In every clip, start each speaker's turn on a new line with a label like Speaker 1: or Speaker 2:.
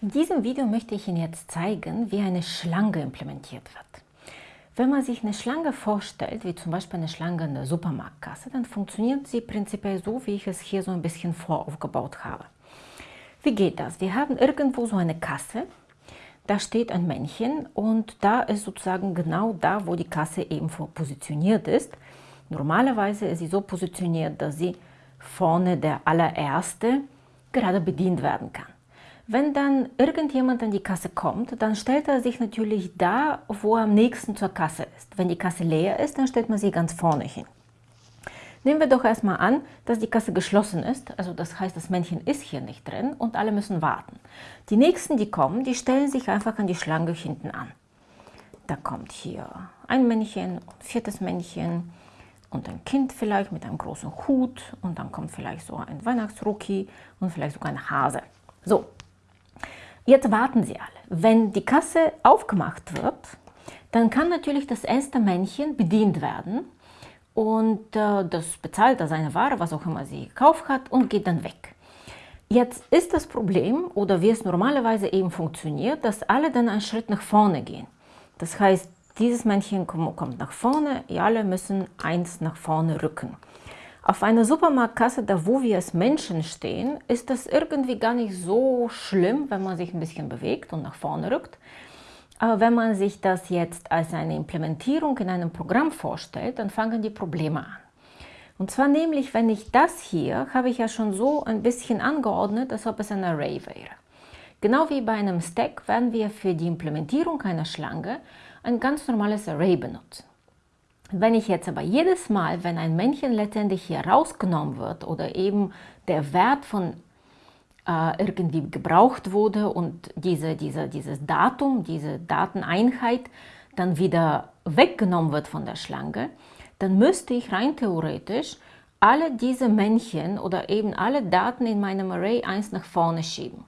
Speaker 1: In diesem Video möchte ich Ihnen jetzt zeigen, wie eine Schlange implementiert wird. Wenn man sich eine Schlange vorstellt, wie zum Beispiel eine Schlange in der Supermarktkasse, dann funktioniert sie prinzipiell so, wie ich es hier so ein bisschen voraufgebaut habe. Wie geht das? Wir haben irgendwo so eine Kasse, da steht ein Männchen und da ist sozusagen genau da, wo die Kasse eben positioniert ist. Normalerweise ist sie so positioniert, dass sie vorne der allererste gerade bedient werden kann. Wenn dann irgendjemand an die Kasse kommt, dann stellt er sich natürlich da, wo er am nächsten zur Kasse ist. Wenn die Kasse leer ist, dann stellt man sie ganz vorne hin. Nehmen wir doch erstmal an, dass die Kasse geschlossen ist, also das heißt, das Männchen ist hier nicht drin und alle müssen warten. Die nächsten, die kommen, die stellen sich einfach an die Schlange hinten an. Da kommt hier ein Männchen, ein viertes Männchen und ein Kind vielleicht mit einem großen Hut und dann kommt vielleicht so ein Weihnachtsrookie und vielleicht sogar ein Hase. So, Jetzt warten Sie alle. Wenn die Kasse aufgemacht wird, dann kann natürlich das erste Männchen bedient werden und äh, das bezahlt da seine Ware, was auch immer sie gekauft hat und geht dann weg. Jetzt ist das Problem, oder wie es normalerweise eben funktioniert, dass alle dann einen Schritt nach vorne gehen. Das heißt, dieses Männchen kommt nach vorne, alle müssen eins nach vorne rücken. Auf einer Supermarktkasse, da wo wir als Menschen stehen, ist das irgendwie gar nicht so schlimm, wenn man sich ein bisschen bewegt und nach vorne rückt. Aber wenn man sich das jetzt als eine Implementierung in einem Programm vorstellt, dann fangen die Probleme an. Und zwar nämlich, wenn ich das hier, habe ich ja schon so ein bisschen angeordnet, als ob es ein Array wäre. Genau wie bei einem Stack werden wir für die Implementierung einer Schlange ein ganz normales Array benutzen. Wenn ich jetzt aber jedes Mal, wenn ein Männchen letztendlich hier rausgenommen wird oder eben der Wert von äh, irgendwie gebraucht wurde und diese, diese, dieses Datum, diese Dateneinheit dann wieder weggenommen wird von der Schlange, dann müsste ich rein theoretisch alle diese Männchen oder eben alle Daten in meinem Array eins nach vorne schieben.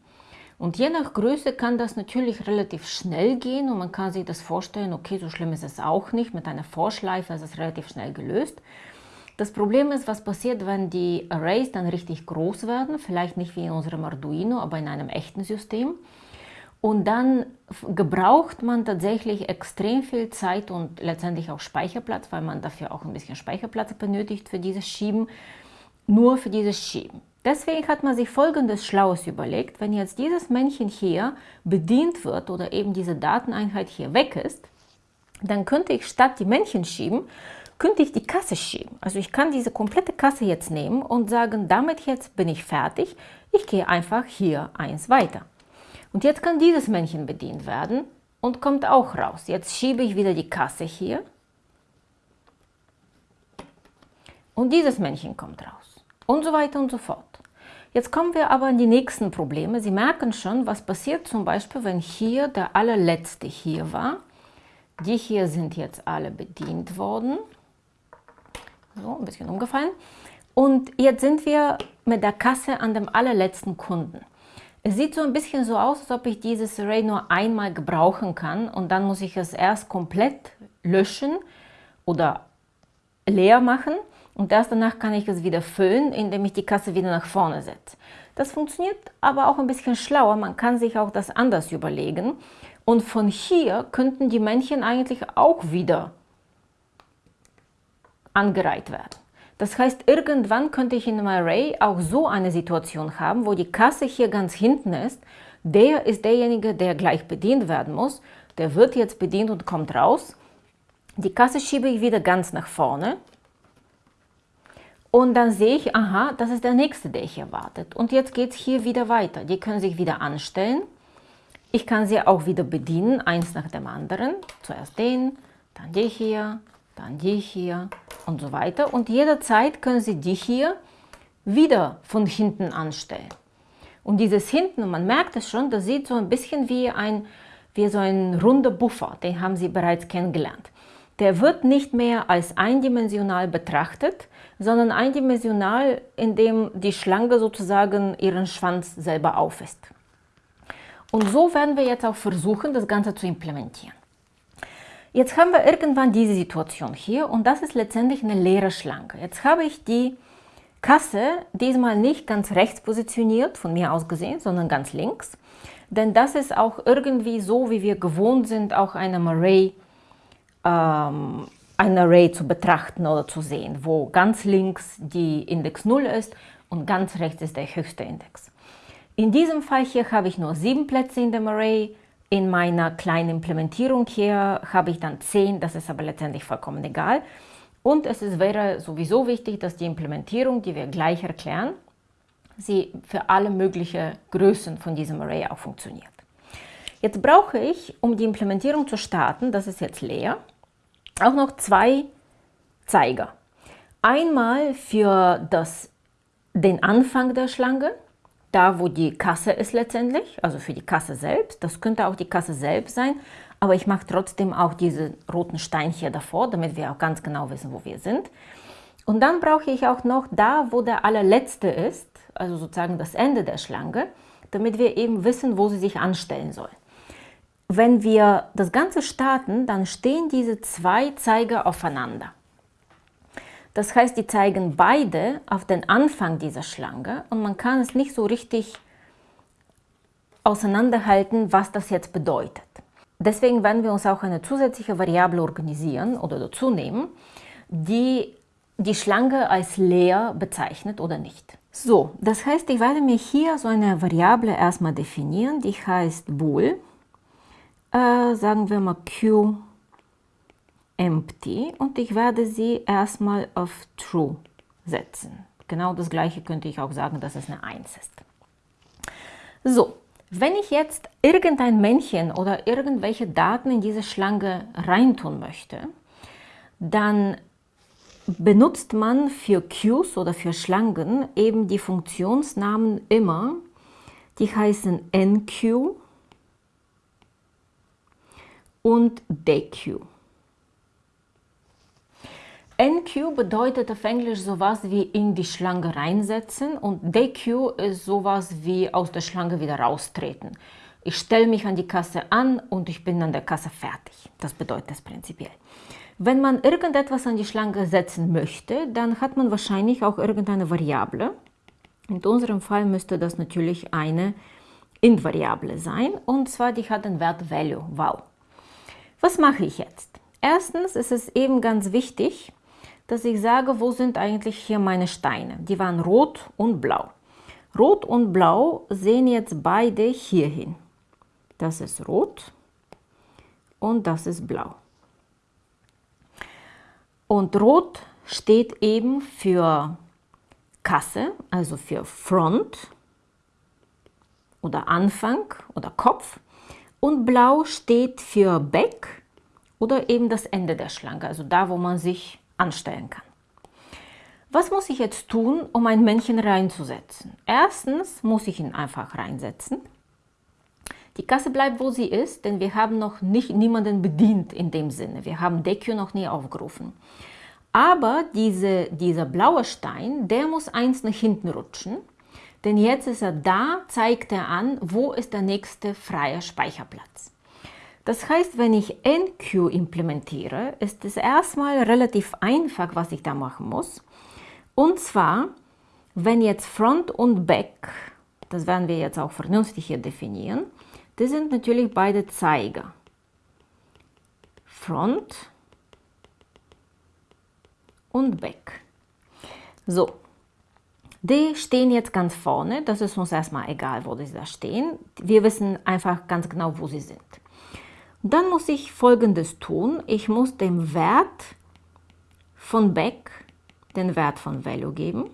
Speaker 1: Und je nach Größe kann das natürlich relativ schnell gehen und man kann sich das vorstellen, okay, so schlimm ist es auch nicht, mit einer Vorschleife ist es relativ schnell gelöst. Das Problem ist, was passiert, wenn die Arrays dann richtig groß werden, vielleicht nicht wie in unserem Arduino, aber in einem echten System. Und dann gebraucht man tatsächlich extrem viel Zeit und letztendlich auch Speicherplatz, weil man dafür auch ein bisschen Speicherplatz benötigt für dieses Schieben, nur für dieses Schieben. Deswegen hat man sich folgendes Schlaues überlegt, wenn jetzt dieses Männchen hier bedient wird oder eben diese Dateneinheit hier weg ist, dann könnte ich statt die Männchen schieben, könnte ich die Kasse schieben. Also ich kann diese komplette Kasse jetzt nehmen und sagen, damit jetzt bin ich fertig, ich gehe einfach hier eins weiter. Und jetzt kann dieses Männchen bedient werden und kommt auch raus. Jetzt schiebe ich wieder die Kasse hier und dieses Männchen kommt raus und so weiter und so fort. Jetzt kommen wir aber an die nächsten Probleme. Sie merken schon, was passiert zum Beispiel, wenn hier der allerletzte hier war. Die hier sind jetzt alle bedient worden. So, ein bisschen umgefallen. Und jetzt sind wir mit der Kasse an dem allerletzten Kunden. Es sieht so ein bisschen so aus, als ob ich dieses Array nur einmal gebrauchen kann und dann muss ich es erst komplett löschen oder leer machen und erst danach kann ich es wieder füllen, indem ich die Kasse wieder nach vorne setze. Das funktioniert aber auch ein bisschen schlauer. Man kann sich auch das anders überlegen. Und von hier könnten die Männchen eigentlich auch wieder angereiht werden. Das heißt, irgendwann könnte ich in einem Array auch so eine Situation haben, wo die Kasse hier ganz hinten ist. Der ist derjenige, der gleich bedient werden muss. Der wird jetzt bedient und kommt raus. Die Kasse schiebe ich wieder ganz nach vorne. Und dann sehe ich, aha, das ist der nächste, der hier wartet. Und jetzt geht es hier wieder weiter. Die können sich wieder anstellen. Ich kann sie auch wieder bedienen, eins nach dem anderen. Zuerst den, dann die hier, dann die hier und so weiter. Und jederzeit können Sie die hier wieder von hinten anstellen. Und dieses hinten, man merkt es schon, das sieht so ein bisschen wie ein, wie so ein runder Buffer, den haben Sie bereits kennengelernt der wird nicht mehr als eindimensional betrachtet, sondern eindimensional, indem die Schlange sozusagen ihren Schwanz selber aufisst. Und so werden wir jetzt auch versuchen, das Ganze zu implementieren. Jetzt haben wir irgendwann diese Situation hier und das ist letztendlich eine leere Schlange. Jetzt habe ich die Kasse diesmal nicht ganz rechts positioniert, von mir aus gesehen, sondern ganz links. denn das ist auch irgendwie so, wie wir gewohnt sind, auch einem Array, ähm, ein Array zu betrachten oder zu sehen, wo ganz links die Index 0 ist und ganz rechts ist der höchste Index. In diesem Fall hier habe ich nur sieben Plätze in dem Array. In meiner kleinen Implementierung hier habe ich dann zehn, das ist aber letztendlich vollkommen egal. Und es ist, wäre sowieso wichtig, dass die Implementierung, die wir gleich erklären, sie für alle möglichen Größen von diesem Array auch funktioniert. Jetzt brauche ich, um die Implementierung zu starten, das ist jetzt leer, auch noch zwei Zeiger. Einmal für das, den Anfang der Schlange, da wo die Kasse ist letztendlich, also für die Kasse selbst. Das könnte auch die Kasse selbst sein, aber ich mache trotzdem auch diese roten Steinchen davor, damit wir auch ganz genau wissen, wo wir sind. Und dann brauche ich auch noch da, wo der allerletzte ist, also sozusagen das Ende der Schlange, damit wir eben wissen, wo sie sich anstellen soll. Wenn wir das Ganze starten, dann stehen diese zwei Zeiger aufeinander. Das heißt, die zeigen beide auf den Anfang dieser Schlange und man kann es nicht so richtig auseinanderhalten, was das jetzt bedeutet. Deswegen werden wir uns auch eine zusätzliche Variable organisieren oder dazu nehmen, die die Schlange als leer bezeichnet oder nicht. So, das heißt, ich werde mir hier so eine Variable erstmal definieren, die heißt bool. Äh, sagen wir mal q empty und ich werde sie erstmal auf true setzen. Genau das gleiche könnte ich auch sagen, dass es eine 1 ist. So, wenn ich jetzt irgendein Männchen oder irgendwelche Daten in diese Schlange reintun möchte, dann benutzt man für Queues oder für Schlangen eben die Funktionsnamen immer, die heißen enqueue und dequeue. NQ bedeutet auf Englisch sowas wie in die Schlange reinsetzen und DQ ist sowas wie aus der Schlange wieder raustreten. Ich stelle mich an die Kasse an und ich bin an der Kasse fertig. Das bedeutet das prinzipiell. Wenn man irgendetwas an die Schlange setzen möchte, dann hat man wahrscheinlich auch irgendeine Variable. In unserem Fall müsste das natürlich eine Int-Variable sein und zwar die hat den Wert Value, wow. Was mache ich jetzt? Erstens ist es eben ganz wichtig, dass ich sage, wo sind eigentlich hier meine Steine? Die waren rot und blau. Rot und blau sehen jetzt beide hier hin. Das ist rot und das ist blau. Und rot steht eben für Kasse, also für Front oder Anfang oder Kopf. Und blau steht für Back oder eben das Ende der Schlange, also da, wo man sich anstellen kann. Was muss ich jetzt tun, um ein Männchen reinzusetzen? Erstens muss ich ihn einfach reinsetzen. Die Kasse bleibt, wo sie ist, denn wir haben noch nicht niemanden bedient in dem Sinne. Wir haben DQ noch nie aufgerufen. Aber diese, dieser blaue Stein, der muss eins nach hinten rutschen, denn jetzt ist er da, zeigt er an, wo ist der nächste freie Speicherplatz. Das heißt, wenn ich NQ implementiere, ist es erstmal relativ einfach, was ich da machen muss. Und zwar, wenn jetzt Front und Back, das werden wir jetzt auch vernünftig hier definieren, das sind natürlich beide Zeiger. Front und Back. So, die stehen jetzt ganz vorne, das ist uns erstmal egal, wo die da stehen. Wir wissen einfach ganz genau, wo sie sind. Dann muss ich folgendes tun. Ich muss dem Wert von back den Wert von value geben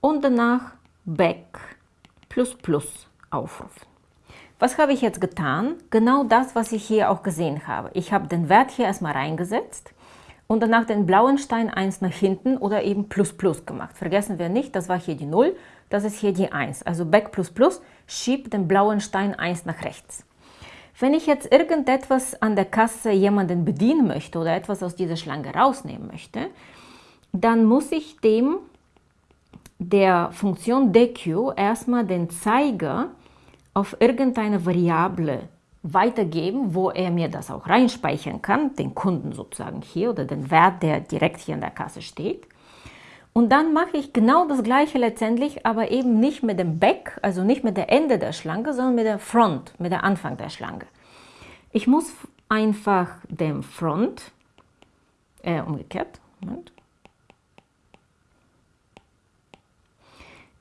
Speaker 1: und danach back plus plus aufrufen. Was habe ich jetzt getan? Genau das, was ich hier auch gesehen habe. Ich habe den Wert hier erstmal reingesetzt und danach den blauen Stein 1 nach hinten oder eben plus plus gemacht. Vergessen wir nicht, das war hier die 0, das ist hier die 1. Also back plus plus schiebt den blauen Stein 1 nach rechts. Wenn ich jetzt irgendetwas an der Kasse jemanden bedienen möchte oder etwas aus dieser Schlange rausnehmen möchte, dann muss ich dem der Funktion DQ erstmal den Zeiger auf irgendeine Variable weitergeben, wo er mir das auch reinspeichern kann, den Kunden sozusagen hier oder den Wert, der direkt hier in der Kasse steht. Und dann mache ich genau das gleiche letztendlich, aber eben nicht mit dem Back, also nicht mit der Ende der Schlange, sondern mit der Front, mit der Anfang der Schlange. Ich muss einfach dem Front, äh, umgekehrt, Moment.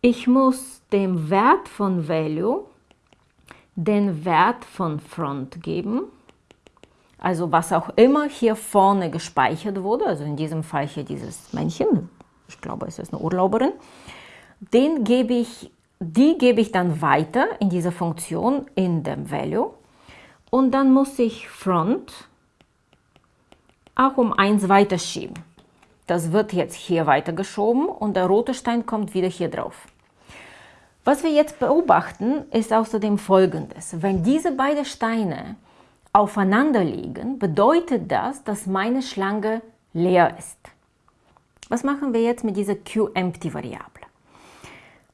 Speaker 1: Ich muss dem Wert von Value den Wert von Front geben. Also was auch immer hier vorne gespeichert wurde, also in diesem Fall hier dieses Männchen, ich glaube es ist eine Urlauberin, den gebe ich, die gebe ich dann weiter in dieser Funktion in dem Value und dann muss ich Front auch um 1 weiterschieben. Das wird jetzt hier weitergeschoben und der rote Stein kommt wieder hier drauf. Was wir jetzt beobachten, ist außerdem folgendes. Wenn diese beiden Steine aufeinander liegen, bedeutet das, dass meine Schlange leer ist. Was machen wir jetzt mit dieser QEmpty-Variable?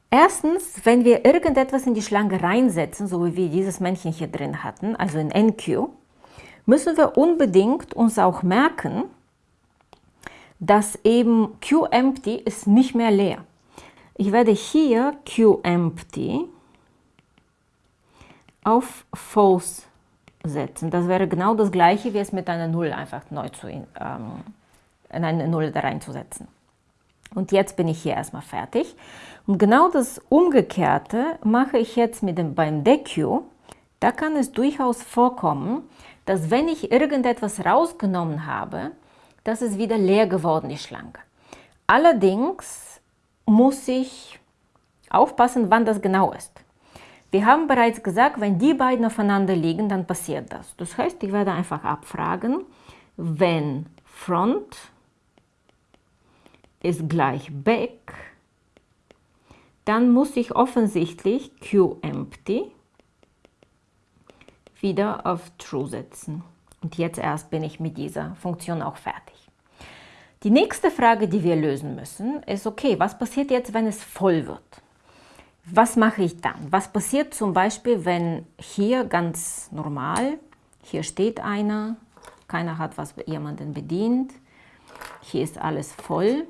Speaker 1: Erstens, wenn wir irgendetwas in die Schlange reinsetzen, so wie wir dieses Männchen hier drin hatten, also in NQ, müssen wir unbedingt uns auch merken, dass eben QEmpty ist nicht mehr leer. Ich werde hier QEmpty auf False setzen. Das wäre genau das gleiche, wie es mit einer Null einfach neu zu, ähm, in eine Null da reinzusetzen. Und jetzt bin ich hier erstmal fertig. Und genau das Umgekehrte mache ich jetzt mit dem, beim DQ. Da kann es durchaus vorkommen, dass wenn ich irgendetwas rausgenommen habe, dass es wieder leer geworden ist, Schlange. Allerdings muss ich aufpassen, wann das genau ist. Wir haben bereits gesagt, wenn die beiden aufeinander liegen, dann passiert das. Das heißt, ich werde einfach abfragen, wenn Front ist gleich Back, dann muss ich offensichtlich QEmpty wieder auf True setzen. Und jetzt erst bin ich mit dieser Funktion auch fertig. Die nächste Frage, die wir lösen müssen, ist, okay, was passiert jetzt, wenn es voll wird? Was mache ich dann? Was passiert zum Beispiel, wenn hier ganz normal, hier steht einer, keiner hat was jemanden bedient, hier ist alles voll.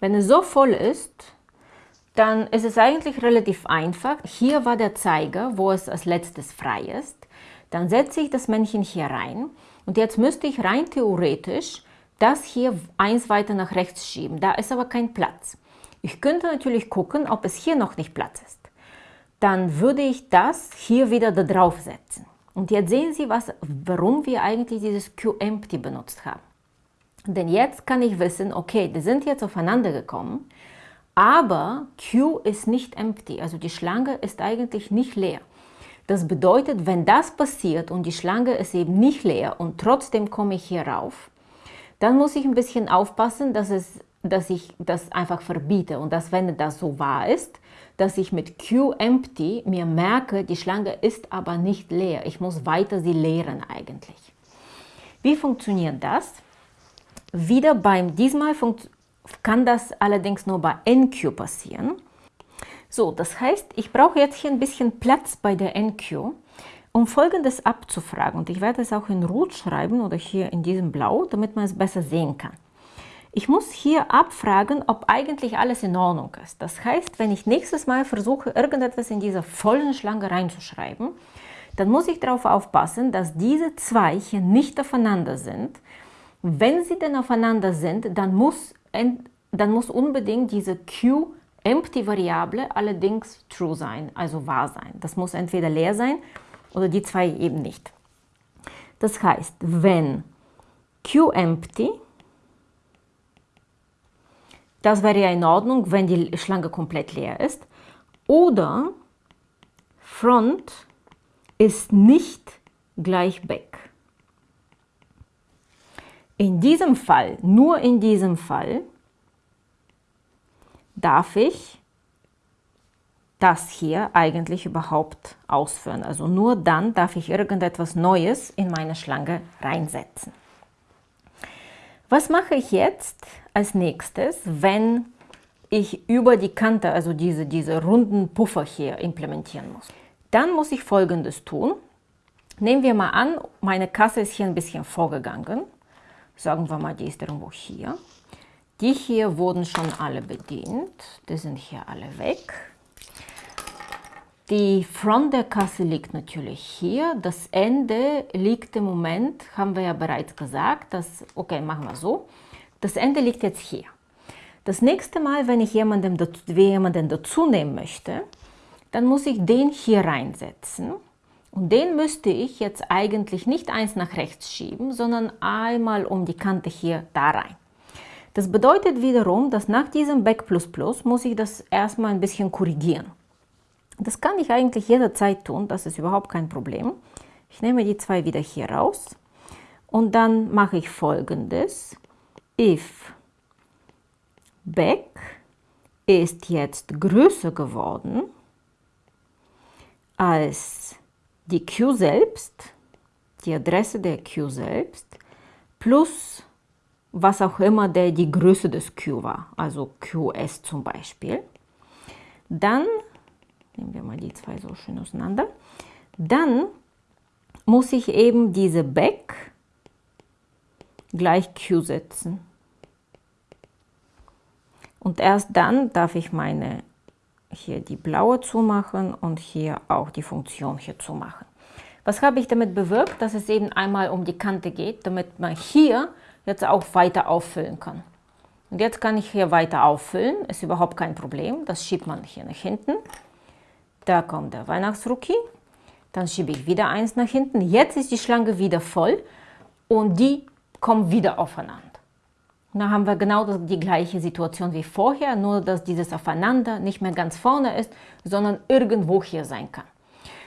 Speaker 1: Wenn es so voll ist, dann ist es eigentlich relativ einfach. Hier war der Zeiger, wo es als letztes frei ist. Dann setze ich das Männchen hier rein und jetzt müsste ich rein theoretisch das hier eins weiter nach rechts schieben. Da ist aber kein Platz. Ich könnte natürlich gucken, ob es hier noch nicht Platz ist. Dann würde ich das hier wieder da drauf setzen. Und jetzt sehen Sie, was, warum wir eigentlich dieses QEmpty benutzt haben. Denn jetzt kann ich wissen, okay, die sind jetzt aufeinander gekommen, aber Q ist nicht empty, also die Schlange ist eigentlich nicht leer. Das bedeutet, wenn das passiert und die Schlange ist eben nicht leer und trotzdem komme ich hier rauf, dann muss ich ein bisschen aufpassen, dass, es, dass ich das einfach verbiete und dass, wenn das so wahr ist, dass ich mit QEmpty mir merke, die Schlange ist aber nicht leer. Ich muss weiter sie leeren eigentlich. Wie funktioniert das? Wieder beim, diesmal kann das allerdings nur bei NQ passieren. So, das heißt, ich brauche jetzt hier ein bisschen Platz bei der NQ, um folgendes abzufragen. Und ich werde es auch in Rot schreiben oder hier in diesem Blau, damit man es besser sehen kann. Ich muss hier abfragen, ob eigentlich alles in Ordnung ist. Das heißt, wenn ich nächstes Mal versuche, irgendetwas in dieser vollen Schlange reinzuschreiben, dann muss ich darauf aufpassen, dass diese zwei hier nicht aufeinander sind, wenn sie denn aufeinander sind, dann muss, dann muss unbedingt diese Q-Empty-Variable allerdings true sein, also wahr sein. Das muss entweder leer sein oder die zwei eben nicht. Das heißt, wenn Q-Empty, das wäre ja in Ordnung, wenn die Schlange komplett leer ist, oder Front ist nicht gleich Back. In diesem Fall, nur in diesem Fall, darf ich das hier eigentlich überhaupt ausführen. Also nur dann darf ich irgendetwas Neues in meine Schlange reinsetzen. Was mache ich jetzt als nächstes, wenn ich über die Kante, also diese, diese runden Puffer hier implementieren muss? Dann muss ich folgendes tun. Nehmen wir mal an, meine Kasse ist hier ein bisschen vorgegangen. Sagen wir mal, die ist irgendwo hier. Die hier wurden schon alle bedient. Die sind hier alle weg. Die Front der Kasse liegt natürlich hier. Das Ende liegt im Moment, haben wir ja bereits gesagt, dass, okay, machen wir so. Das Ende liegt jetzt hier. Das nächste Mal, wenn ich jemanden, jemanden dazu nehmen möchte, dann muss ich den hier reinsetzen. Und den müsste ich jetzt eigentlich nicht eins nach rechts schieben, sondern einmal um die Kante hier da rein. Das bedeutet wiederum, dass nach diesem Back muss ich das erstmal ein bisschen korrigieren. Das kann ich eigentlich jederzeit tun, das ist überhaupt kein Problem. Ich nehme die zwei wieder hier raus und dann mache ich folgendes. If back ist jetzt größer geworden als die Q selbst, die Adresse der Q selbst, plus was auch immer der die Größe des Q war, also QS zum Beispiel, dann Nehmen wir mal die zwei so schön auseinander. Dann muss ich eben diese Back gleich Q setzen. Und erst dann darf ich meine hier die blaue zumachen und hier auch die Funktion hier zumachen. Was habe ich damit bewirkt? Dass es eben einmal um die Kante geht, damit man hier jetzt auch weiter auffüllen kann. Und jetzt kann ich hier weiter auffüllen, ist überhaupt kein Problem. Das schiebt man hier nach hinten. Da kommt der Weihnachtsrookie. Dann schiebe ich wieder eins nach hinten. Jetzt ist die Schlange wieder voll und die kommen wieder aufeinander. Da haben wir genau die gleiche Situation wie vorher, nur dass dieses Aufeinander nicht mehr ganz vorne ist, sondern irgendwo hier sein kann.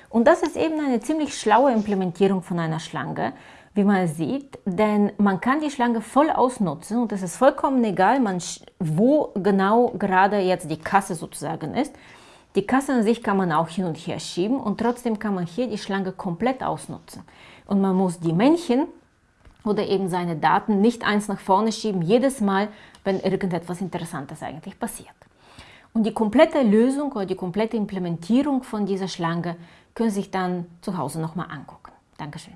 Speaker 1: Und das ist eben eine ziemlich schlaue Implementierung von einer Schlange, wie man sieht, denn man kann die Schlange voll ausnutzen und es ist vollkommen egal, wo genau gerade jetzt die Kasse sozusagen ist. Die Kasse an sich kann man auch hin und her schieben und trotzdem kann man hier die Schlange komplett ausnutzen. Und man muss die Männchen oder eben seine Daten nicht eins nach vorne schieben, jedes Mal, wenn irgendetwas Interessantes eigentlich passiert. Und die komplette Lösung oder die komplette Implementierung von dieser Schlange können Sie sich dann zu Hause nochmal angucken. Dankeschön.